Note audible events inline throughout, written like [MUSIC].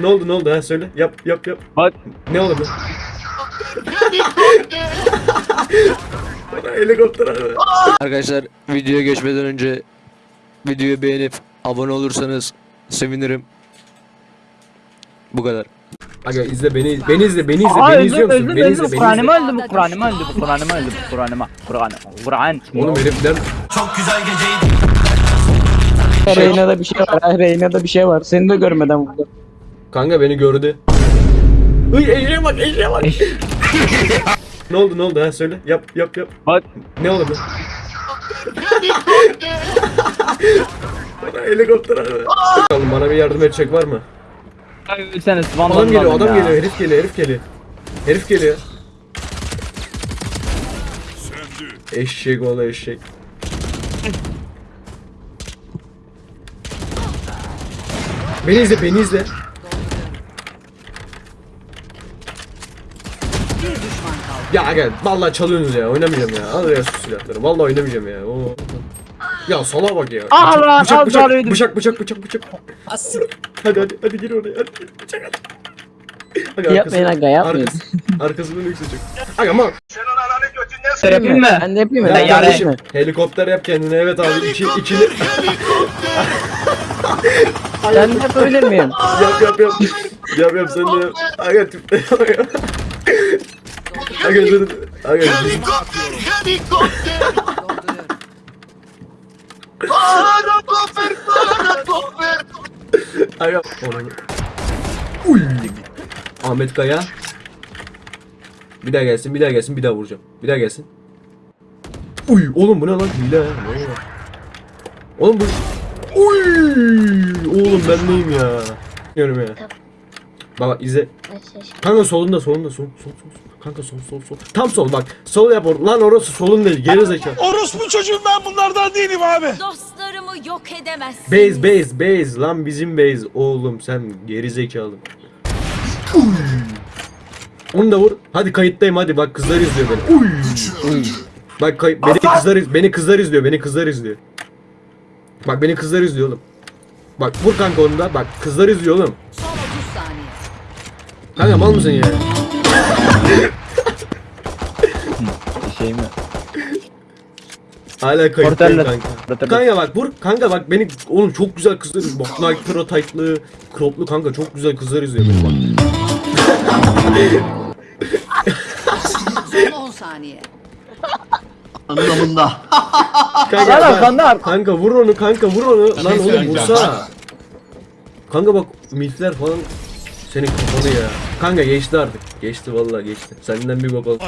Ne oldu ne oldu ha söyle. Yap yap yap. Bak. Ne oldu? Helikopter abi. Arkadaşlar videoya geçmeden önce videoyu beğenip abone olursanız sevinirim. Bu kadar. Aga izle beni beni izle beni izle Aa beni izliyor musun? öldüm Beni öldüm izle izle. öldüm bu Kur'an'ımı öldüm bu Kur'an'ımı öldüm bu Kur'an'ımı Kur'an Kur'an Oğlum herifler Reyna'da bir şey var. Reyna'da bir şey var. Seni de görmeden vurdu. Kanka beni gördü. Uy eşeğe bak eşeğe bak. [LAUGHS] ne oldu ne oldu ha söyle. Yap yap yap. Bak. Ne oldu? Bana [LAUGHS] helikopter abi. Oğlum bana bir yardım edecek var mı? Ölseniz Adam geliyor adam ya. geliyor herif geliyor herif geliyor. Herif geliyor. Eşek ola eşek. Beni izle beni izle. Ya gel vallahi çalıyorsunuz ya oynamayacağım ya. Al ya şu silahları. Vallahi oynamayacağım ya. Oo. Ya sala bak ya. Bıçak, lan, bıçak, bıçak, zarıydı. bıçak, bıçak, bıçak, bıçak. Hadi hadi hadi gir oraya. Hadi gir. Bıçak hadi. Aga, Yapmayın arkasını- aga, yapmayın. arkası- Arkasından yükselecek. Aga ama Yapayım mı? Ben de yapayım mı? ya Ben kardeşim helikopter yap kendine evet abi iki, ikili Ben de böyle miyim? yap yap yap yap yap sen de yap aga tüp [LAUGHS] aga aga dur. aga aga onu Uy. Ahmet Kaya. Bir daha gelsin bir daha gelsin bir daha vuracağım. Bir daha gelsin. Uy oğlum bu ne lan? Hile oluyor? Oğlum bu Uy oğlum ben neyim ya? Diyorum ya Baba izle Kanka solunda solunda sol sol sol. Kanka sol sol sol Tam sol bak sol yap or lan orası solun değil geri zekalı Orospu çocuğum ben bunlardan değilim abi. Dostlarımı yok edemezsin. Base base base lan bizim base oğlum sen geri zekalı. Onu da vur hadi kayıttayım hadi bak kızlar izliyor beni Uy. Uy. Bak kay- beni kızlar beni kızlar izliyor beni kızlar izliyor Bak beni kızlar izliyor oğlum Bak vur kanka onu da bak kızlar izliyor oğlum Son 30 saniye. Kanka mal mısın ya? Şey mi? Hala kayıttayım Porterle- kanka. porterle- Kanka bak vur kanka bak beni oğlum çok güzel kızlar izliyor. Bak Nike Pro tight'lı, crop'lu kanka çok güzel kızlar izliyor beni bak. Son 10 saniye. Anlamında. Kanka, Lan bak- arkanda. kanka vur onu kanka vur onu. Lan oğlum vursa. Kanka bak milfler falan senin kafanı ya. Kanka geçti artık. Geçti vallahi geçti. Senden bir bak ol.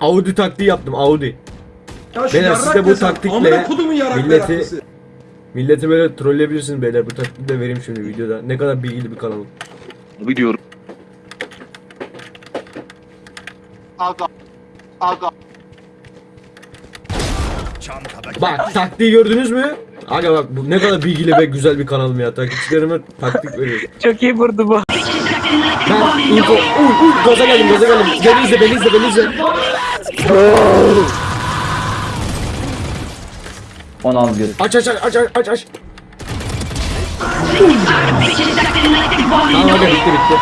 Audi taktiği yaptım Audi. Beyler siz de bu taktikle milleti milleti böyle trolleyebilirsiniz beyler. Bu taktiği de vereyim şimdi videoda. Ne kadar bilgili bir kanalım. Biliyorum. Bak taktiği gördünüz mü? Aga bak bu ne kadar bilgili ve güzel bir kanalım ya. Takipçilerime taktik veriyorum. Çok iyi vurdu bu. Ben info... Uy uy gaza geldim gaza geldim. Beni izle beni izle beni izle. 16 göz. Aç aç aç aç aç aç aç. Tamam aga bitti bitti.